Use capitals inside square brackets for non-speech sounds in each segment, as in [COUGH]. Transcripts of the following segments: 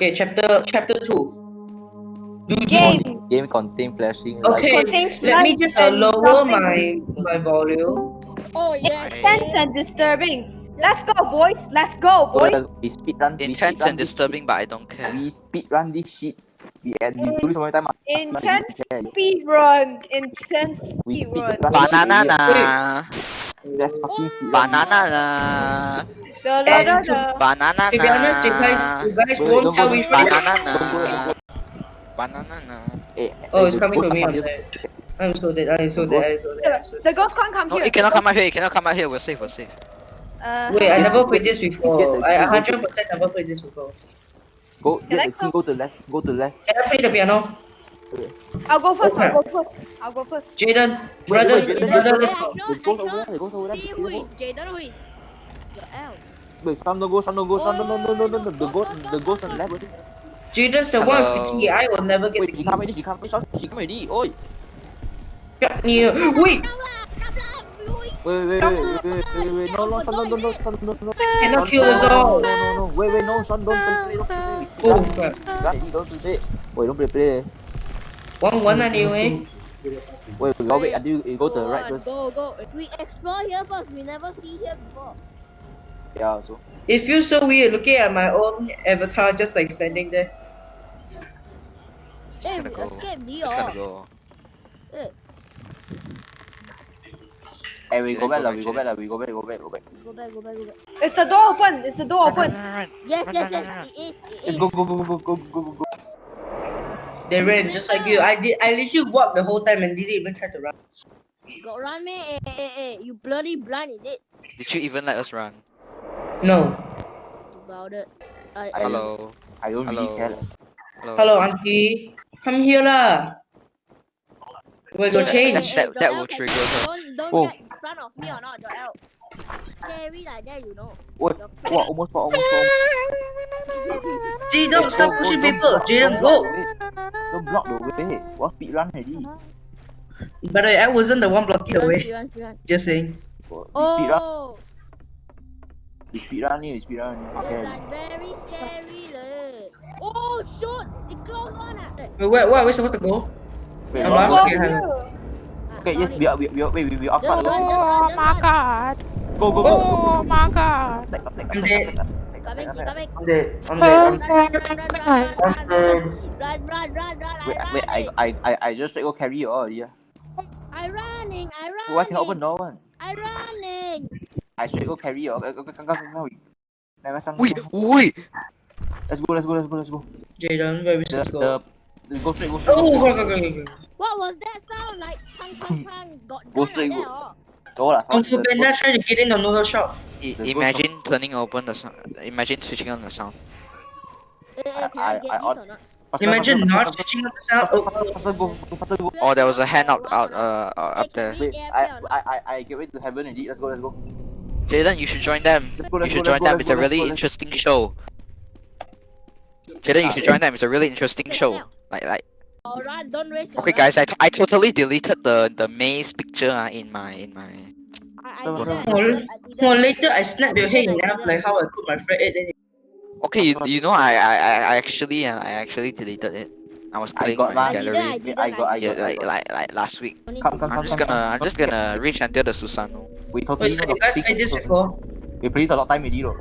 Okay, chapter chapter two. Do you Game. Game contain flashing. Okay, Contains let me just uh, lower nothing. my my volume. Oh yes. Intense and disturbing. Let's go, boys. Let's go, boys. light. We speed run. we Intense speed run and this disturbing, but I don't care. We speed run this shit. We and we do this one more time. Intense speed run. Intense We speed speed run. run. Banana na. Let's fucking speed. Banana na. Da, da, da, da. Banana To be honest, you guys, na. you guys Wait, won't tell go- which one. Banana na. Don't go, don't go. Banana na. Eh, Oh, eh, it's coming to me. I'm here. I'm so dead. I'm so dead. I'm so dead. I'm so dead. The ghost can't come No, here. it cannot come out here. It cannot come out here. We're safe. We're safe. Uh, Wait, I never played this before. Get the- I 100% never played this before. Go, Can I get the key, go to the left, go to the left. Can I play the piano? I'll go first. Okay. I'll go first. I'll go first. Jaden, brothers, wait, wait, brother, wait, let's I go. know, It goes I over know. there, it goes over there. See who is Jaden who is your L. Wait, some don't go, some don't go, some no, no, no, no, no, no. The ghost, the ghost on the left. already. Jaden's the one with the key. I will never get Wait, the she key. come already, she come already, she come already. Oi. Yeah, Wait, Come lah, come lah, Louis. Wait, wait, wait, wait, wait, wait, wait, no, no, son, no, no, no, son, no, no, no. cannot Son, kill us no, all. No, no, no, wait, wait, no, son, don't play, play, don't play, we speed Oh, run. crap. Run, already, don't play. Wait, don't play, play. One one anyway. Wait, we gotta wait until you go to the right on, first. Go, go. We explore here first. We never see here before. Yeah, so. It feels so weird looking at my own avatar just like standing there. Just Hey, gonna we go. escape the Just gonna go. Hey, we go Then back, go lah, back, we go Jaden. back, lah, we go back, go back, go back. Go back, go back, go back. Is the door open? Is the door open? Yes, yes, yes. It is. It Let's is. go, go, go, go, go, go, go, go. They ran just like you. I did. I literally walked the whole time and didn't even try to run. Got run me. Eh, eh, eh, eh. You bloody blind, is it? Did you even let us run? No. About it. I, I- Hello. I don't really Hello. care. Hello. Hello, auntie. Come here lah. We're gonna change. That- that will trigger. Don't, don't Oh. get in front of me or not, Joel. Scary like that, you know. Wait, Your what, almost fall, almost fall. See, don't stop Don't- pushing don't- people. don't- Jaden, don't go. block the way. Don't block the way. What speed run already? But I, I wasn't the one blocking the way. run, run. Just saying. We speed run. Oh, We speed run ni, we speed run. it's Okay. like very scary leh. Oh shoot! It closed on ah. Eh, Wait, where, where are we supposed to go? Wait, I'm what- lost. what- Okay, hang on. ah, Okay, yes, found we it. are, we, we are, wait, we, we are Just fast. run, Go, just run, just run. god. go, go, go. Oh my god. Take up, take up, I'm take dead. up, take up, take up, Coming, take keep up. coming. I'm dead. I'm Oh. dead. I'm Run, run, run, run, run, run, I'm run, dead. run, run, run, run, Wait, I wait, I, running. I, I, I just straight go carry you all already. ah. I running, I running. Why cannot open door one? I running. I straight go carry you all. Go, go, go, go, go, go. Never come. Wait, wait. Let's go, let's go, let's go, let's go. Jaden, where we The, supposed to go? the, go straight, go straight. Oh, go go, go, go, go, go. What was that sound like? Kang, kang, kang. Got Go gun straight, like that, go. Oh. Go lah. Kung Fu Panda trying to get in the noodle shop. I- imagine turning open the sound. Imagine switching on the sound. I- I, I this on- or not? faster, Imagine not switching up the sound. faster, Oh, faster, faster, go, go, faster, go. Oh, there was a hand out, out, uh, up there. Wait, I, or not? I, I, I get ready to heaven already. Let's go, let's go. Jaden, you should join them. Go, You should go, join let's go, them. It's a really interesting show. Jaden, you should join them. It's a really interesting show. Like, like. Oh, run, don't waste your Okay, run. guys, I, t- I totally deleted the the maze picture uh, in my in my. I, I didn't. I didn't, I later I snap your head I in half didn't. like how I cook my fried egg. Then Okay, you, you know I I, I I actually uh, I actually deleted it. I was I playing got my mine. I didn't, gallery. I didn't, I got, I Yeah, got, I like got. like like last week. Don't Come, come, I'm just come, gonna come. I'm just gonna reach until the Susano. We totally Wait, so know you guys played this before? We played a lot of time already, though.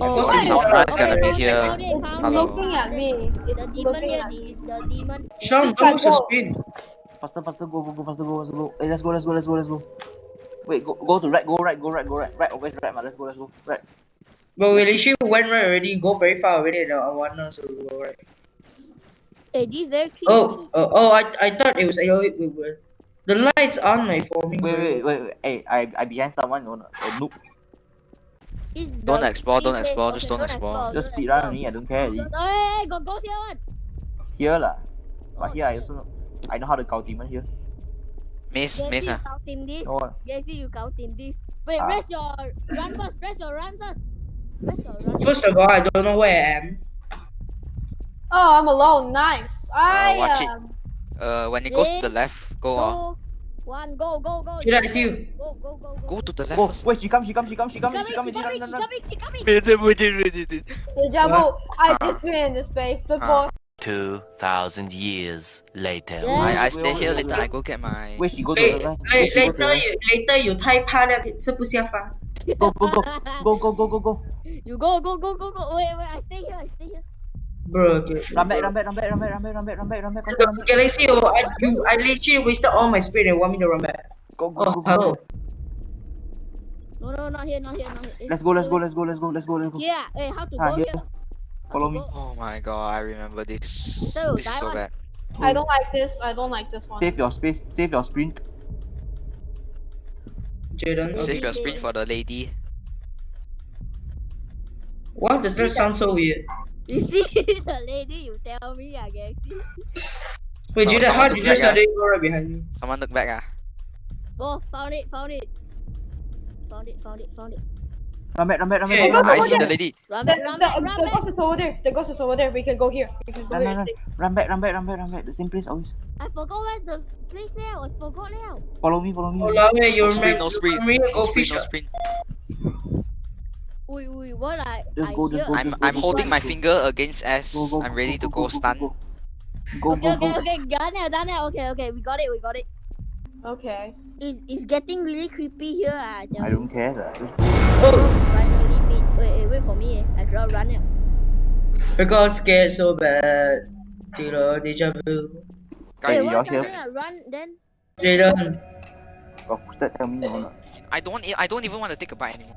Oh, Because okay, it's Soundra not- is gonna be oh, here. found it, found Hello. Looking at me. The demon looking here, at the, the demon. Sean, Just oh. don't use your go. screen. Faster, faster, go, go, go, faster, go, faster, go. Hey, let's go, let's go, let's go, let's go. Wait, go, go to right, go right, go right, go right. Right, always right, man. Let's go, let's go. Right. But we literally went right already. Go very far already. The one now, so we go right. Hey, this very creepy. Oh, oh, oh! I, I thought it was. Oh, wait, wait, wait. The lights on my for me. Wait, wait, wait, wait. Hey, I, I behind someone, no, no. A oh, noob. It's Don't explore, don't explore, Okay, just don't explore. Just don't speed run explore. only, I don't care. Hey, hey, go, go here one. Here lah. Oh, But here I shit. also know. I know how to count demon here. Maze, Jesse, maze you ah. count in this. No. Jesse, you count in this. Wait, Ah. rest your run first. Rest your run first. Rest your run. First of all, I don't know where I am. Oh, I'm alone. Nice. I watch it. um, Uh, when it goes to the left, go on. So, One, go, go, go. Jada, I see you. Go, go, go, go. Go to the left Oh, first. wait, she come, she come, she come, she She come, coming, she she come, coming, run, she run, run. coming, she coming. Deja vu. I just been in the space before. 2,000 years later. Yeah. I, I Wait, stay wait, here wait, later. wait. I go get my. Wait, she go to Wait, the left. la- Wait, she go to the later left. you later you 太怕了，吃不下饭。 Go, go, go, go, go, go, go, go. You go, go, go, go, go. Wait, wait, I stay here, I stay here. Bro, okay. Rambek, rambek, rambek, rambek, rambek, rambek, rambek. Galaxy, oh, I, I literally wasted all my speed and want me to rambek. Go, go, oh, go, go, No, no, not here, not here, not here. Let's go, let's go, let's go, let's go, let's go, let's go. Yeah, hey, how to ah, go here? here? Follow me. Oh my god, I remember this. So, this is so bad. I don't like this. I don't like this one. Save your space. Save your sprint. Jaden, save your sprint for the lady. What does this sound so weird? You [LAUGHS] see the lady, you tell me, I guess. Wait, So- Jaden, how did you back, suddenly go right behind me? Someone look back ah. Go, found it, found it. Found it, found it, found it. Run back, run back, run Okay. back. I see the lady. Run back, run back, the, run the ghost is over there. The ghost is over there. We can go here. We can go Run, here. run, run. Run back, run back, run back, run back. The same place always. I forgot where's the place now. I forgot now. Follow me, follow me. Oh, Lawe, you No sprint, no sprint. You remember go sprint, fish? no sprint. Wait, wait, what I, Just I go, just hear? go, I'm just go, I'm just holding go, my go. finger against S. Go, go, I'm ready to go, go stun. Go, go, Okay, go. okay, okay, done now, done now. Okay, okay, we got it, we got it. Okay. It's, it's getting really creepy here. I tell I don't care. lah. Just Oh, Finally meet. Wait, wait, wait for me. Eh. I cannot run now. I got scared so bad. Jaden, deja vu. Wait, Hey, you're here. I run, then Jaden, got footstep. Tell me no, no. I don't I don't even want to take a bite anymore.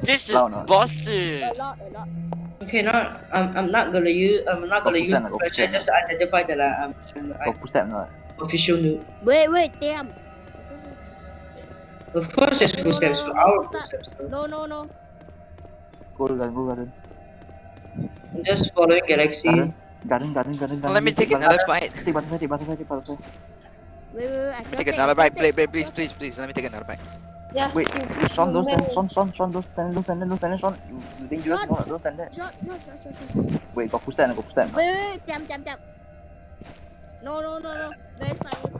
This is Loud not? bossy. a lot, a lot. Okay, now I'm, I'm not gonna use I'm not gonna use Fusan, the go flashlight Fusan. just to identify that uh, um, I'm, I'm Got footstep not? official noob. Wait, wait, damn. Of course, there's No, footsteps. no, no, Our no, footsteps. No, no, no. Go garden, go garden. I'm just following Galaxy. Garden, garden, garden, garden. Let me take another bite. Take butterfly, take butterfly, take butterfly. Wait, wait, wait. Let me take take, another bite. cannot Play, take. play, please, please, please. Let me take another bite. Yes. Wait, you- wait, Sean, don't stand, you- Sean, Sean, Sean, don't stand, don't stand don't stand Sean. You, you dangerous, Sean. no, don't stand there. Shot, shot, shot, shot, shot. Wait, got footstep, got footstep. Wait, wait, wait. Damn, damn, damn. No, no, no, no. Very silent.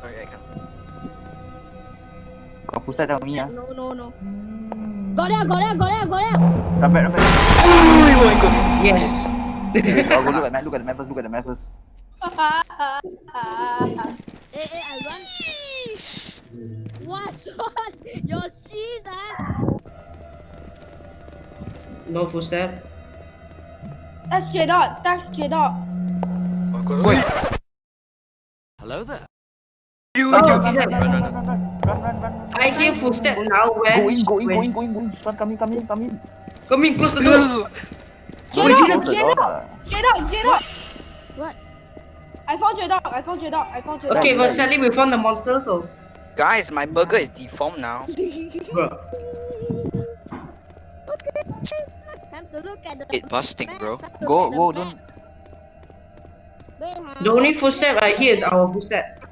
Sorry, I can't. Got footstep, tell me, ah. No, no, no. Got there, got there, got there, got there. Run back, run back. Oh my god. Yes. Wait, I'll go look at the map, look at the map first, look at the map first hey, [LAUGHS] eh, hey, eh, I run. What's [LAUGHS] on your shoes, ah. No footstep. That's J dot. That's J dot. Wait. Hello there. I hear footstep now. Where? Go in, go in, go in, go in, go in. Coming, coming, coming. Coming close the door. Wait, J dot. J what? I found J dot. I found J dot. I found J dot. Okay, but sadly we found the monster, so Guys, my burger is deformed now. bro. Time to look at the. It busting, bro. Go, look go, don't. map. Wait, huh? The only footstep I hear is our footstep.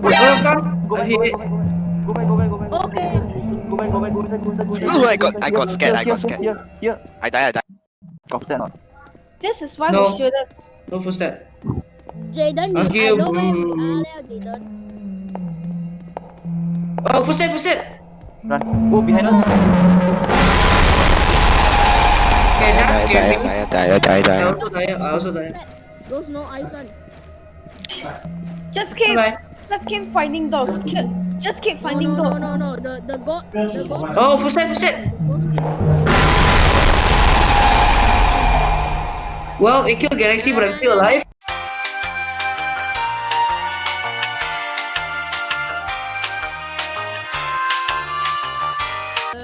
Welcome. Go I back, hear go it. back, go back, go back, go back, go back. Okay. Go back, go back, go inside, go inside, go inside. Oh, I got- I got Here, scared, I here, got here, scared. Here, here. I die, I die. Got footstep not? This is why No. we should have. No footstep. Jaden, you Okay, I know where we boo. are there, Jaden. Oh, footstep, footstep. Run. Go behind us. Okay, that scared me. die, die, die, I die. also die. I also die. Those no ice one. Just keep. Bye. Just keep finding those. Just keep No, finding no, those. no, no, no. The the god, the god. Oh, footstep, footstep. Well, it killed Galaxy, but I'm still alive.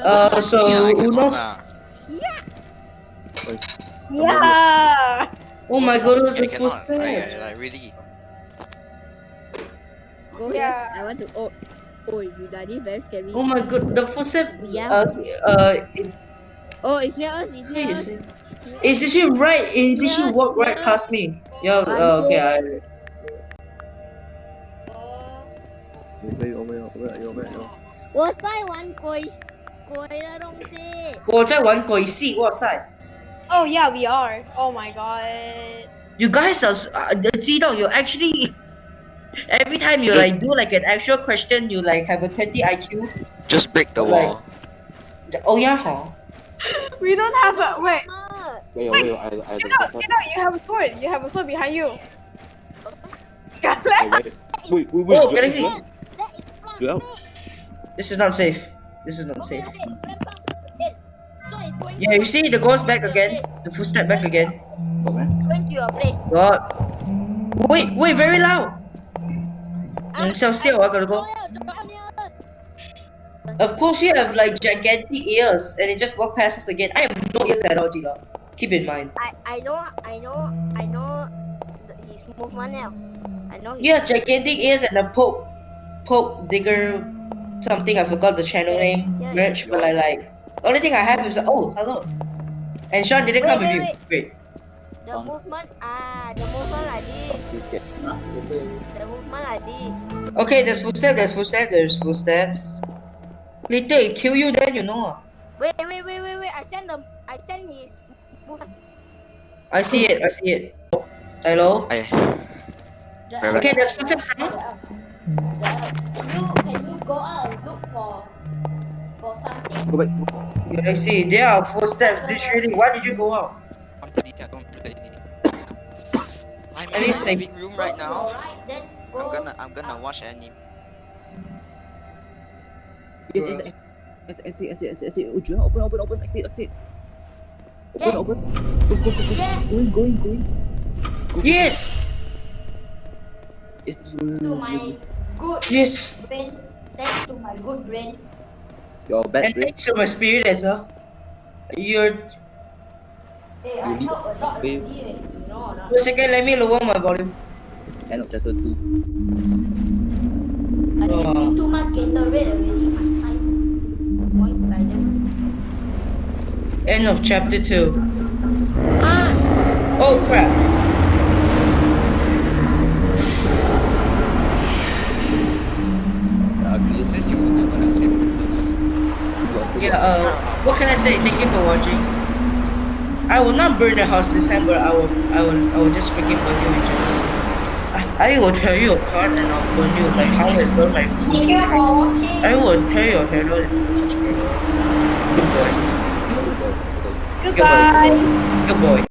Uh, so Yeah, I can Uno. lah. Yeah. Oh my goodness, I the cannot. I, footsteps. I, I really. Go Yeah. here. I want to. Oh, oh, you daddy very scary. Oh my god, the footsteps. Yeah. Uh, uh, it, Oh, it's near us. It's near is us. it? It's literally right. It literally Yeah, walked right yeah. past me. Yeah. Uh, okay. I, 喂喂喂喂喂喂！我在玩鬼鬼的东西。我在玩鬼戏，哇塞 Oh yeah, we are. Oh my god. You guys are, s- uh, 知道 you actually [LAUGHS] every time you like do like an actual question, you like have a 20 IQ. Just break the Like- wall. Oh yeah, huh? [LAUGHS] We don't have a wait. Wait, wait, wait, I, I you have a sword, you have a sword behind you. [LAUGHS] Got left. Wait, wait, wait. Oh, Galaxy! Yeah. This is not safe. This is not safe. Yeah, you see the ghost back again. The footstep back again. Go to your place. God. Wait, wait, very loud. Ah, I, Excelsior, I gotta go. Of course you have like gigantic ears and it just walked past us again. I have no ears at all, Gila. Keep in mind. I I know I know I know the- his movement now. I know. Yeah, gigantic ears and a poke, poke digger, something. I forgot the channel name, Yeah, merch. But I like the only thing I have is oh hello. And Sean didn't Wait, come with wait, you. wait. Wait. The movement ah the movement like this. The movement like this. Okay, there's footsteps. There's footsteps. There's footsteps. Later it kill you, then you know. Wait wait wait wait wait. I send them. I send his movement. I see it. I see it. Hello. I, The- Okay, there's footsteps now. Can you can you go out and look for for something? Go back. Yeah, I see. There are footsteps. Literally. Why did you go out? don't play it, I don't play it. I'm in the living room right now. right, then go. I'm gonna I'm gonna watch anime. Yes yes yes. Exit exit exit exit. Oh, Julia, open open open. Exit exit. Open Yes. open. Go go go go. Yes. Going going going. Yes. Yes. to my good Yes. brain. Thanks to my good brain. Your bad And brain. thanks to my spirit as well. You're. Hey, You I need- help a lot Babe. already, eh, you know or not? Wait a second. Let me lower my volume. End of chapter two. I Oh. drink too much Gatorade already. My side End of chapter two. Ah, Oh crap. The ugliest. Since you will never accept this. Yeah. Uh. What can I say? Thank you for watching. I will not burn the house this time, but I will. I will. I will just freaking burn you in general. I, I will tear you apart and I'll burn you like how I burn my thank food. you for watching. I will tear your head out into such a Good boy. Good boy. Good boy.